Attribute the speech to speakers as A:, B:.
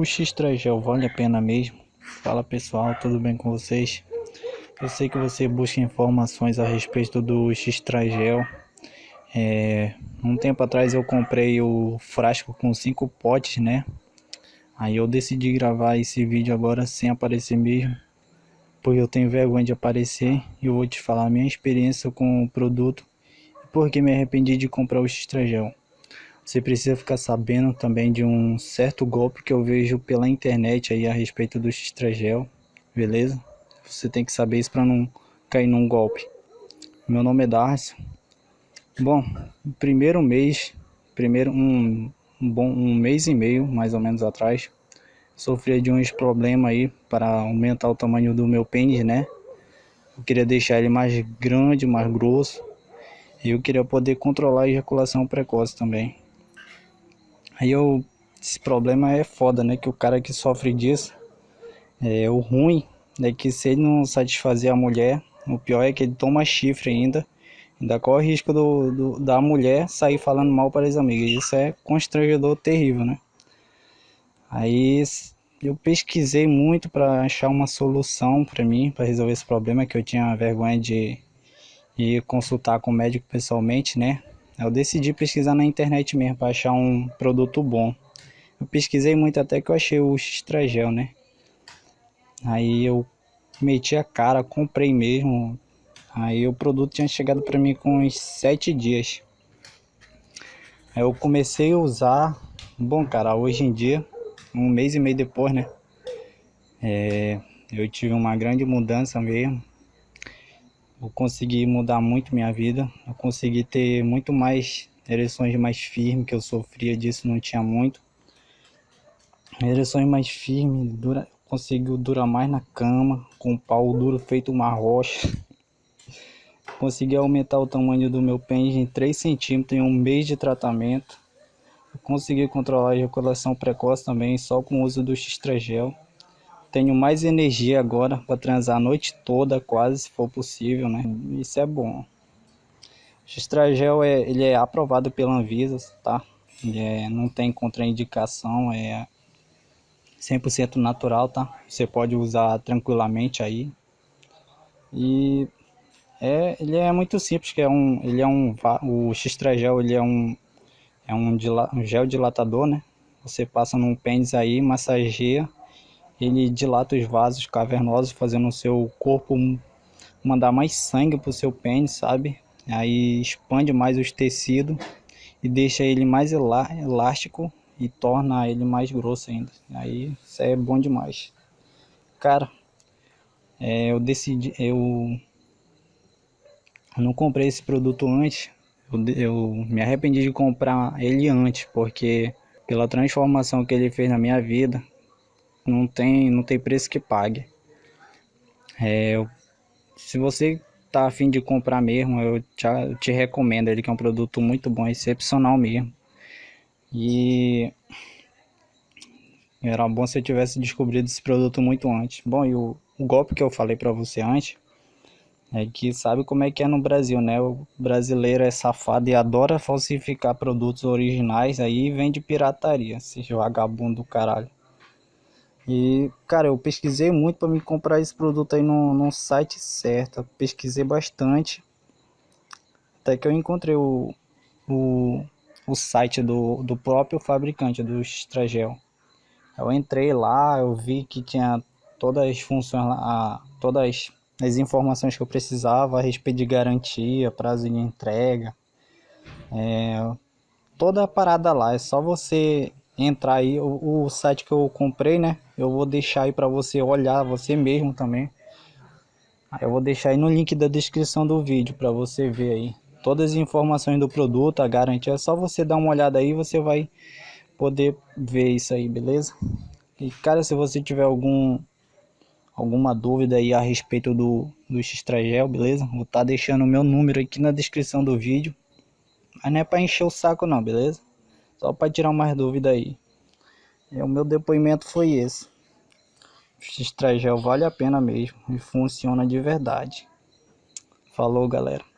A: O X-Tragel vale a pena mesmo? Fala pessoal, tudo bem com vocês? Eu sei que você busca informações a respeito do X-Tragel. É, um tempo atrás eu comprei o frasco com cinco potes, né? Aí eu decidi gravar esse vídeo agora sem aparecer mesmo. Porque eu tenho vergonha de aparecer e eu vou te falar a minha experiência com o produto. E por que me arrependi de comprar o X-Tragel. Você precisa ficar sabendo também de um certo golpe que eu vejo pela internet aí a respeito do X-Tragel, beleza? Você tem que saber isso para não cair num golpe. Meu nome é Darcio. Bom, primeiro mês, primeiro um, um bom um mês e meio mais ou menos atrás, sofria de uns problemas aí para aumentar o tamanho do meu pênis, né? Eu queria deixar ele mais grande, mais grosso. E eu queria poder controlar a ejaculação precoce também. Aí eu, esse problema é foda, né? Que o cara que sofre disso, é o ruim, é que se ele não satisfazer a mulher, o pior é que ele toma chifre ainda, ainda corre o risco do, do, da mulher sair falando mal para as amigas. Isso é constrangedor terrível, né? Aí eu pesquisei muito para achar uma solução para mim, para resolver esse problema que eu tinha vergonha de ir consultar com o médico pessoalmente, né? Eu decidi pesquisar na internet mesmo para achar um produto bom. Eu pesquisei muito até que eu achei o X-Tragel, né? Aí eu meti a cara, comprei mesmo. Aí o produto tinha chegado para mim com uns sete dias. Aí eu comecei a usar. Bom, cara, hoje em dia, um mês e meio depois, né? É, eu tive uma grande mudança mesmo eu consegui mudar muito minha vida, eu consegui ter muito mais ereções mais firmes, que eu sofria disso, não tinha muito. Ereções mais firmes, dura, conseguiu durar mais na cama, com o pau duro feito uma rocha. Consegui aumentar o tamanho do meu pênis em 3 centímetros em um mês de tratamento. Consegui controlar a ejaculação precoce também só com o uso do X-Tragel. Tenho mais energia agora para transar a noite toda, quase, se for possível, né? Isso é bom. O Estragel é, ele é aprovado pela Anvisa, tá? Ele é, não tem contraindicação, é 100% natural, tá? Você pode usar tranquilamente aí. E é, ele é muito simples, que é um, ele é um, o X-Tragel, ele é um, é um, um gel dilatador, né? Você passa num pênis aí, massageia ele dilata os vasos cavernosos, fazendo o seu corpo mandar mais sangue para o seu pênis, sabe? Aí expande mais os tecidos e deixa ele mais elástico e torna ele mais grosso ainda. Aí isso é bom demais. Cara, é, eu decidi, eu não comprei esse produto antes. Eu, eu me arrependi de comprar ele antes, porque pela transformação que ele fez na minha vida, não tem, não tem preço que pague. É, se você tá afim de comprar mesmo, eu te, eu te recomendo ele que é um produto muito bom, excepcional mesmo. E era bom se eu tivesse descobrido esse produto muito antes. Bom, e o, o golpe que eu falei para você antes é que sabe como é que é no Brasil, né? O brasileiro é safado e adora falsificar produtos originais aí vende pirataria, esse vagabundo do caralho. E, cara, eu pesquisei muito para me comprar esse produto aí no, no site certo. pesquisei bastante. Até que eu encontrei o, o, o site do, do próprio fabricante do Stragel. Eu entrei lá, eu vi que tinha todas as funções, a, todas as informações que eu precisava a respeito de garantia, prazo de entrega. É, toda a parada lá, é só você entrar aí o, o site que eu comprei, né? Eu vou deixar aí para você olhar você mesmo também. Eu vou deixar aí no link da descrição do vídeo para você ver aí todas as informações do produto, a garantia. É só você dar uma olhada aí, você vai poder ver isso aí, beleza? E cara, se você tiver algum alguma dúvida aí a respeito do do X-Tragel, beleza? Vou estar tá deixando o meu número aqui na descrição do vídeo. Mas não é para encher o saco não, beleza? Só para tirar mais dúvida aí. E o meu depoimento foi esse. X-Tragel vale a pena mesmo e funciona de verdade. Falou, galera.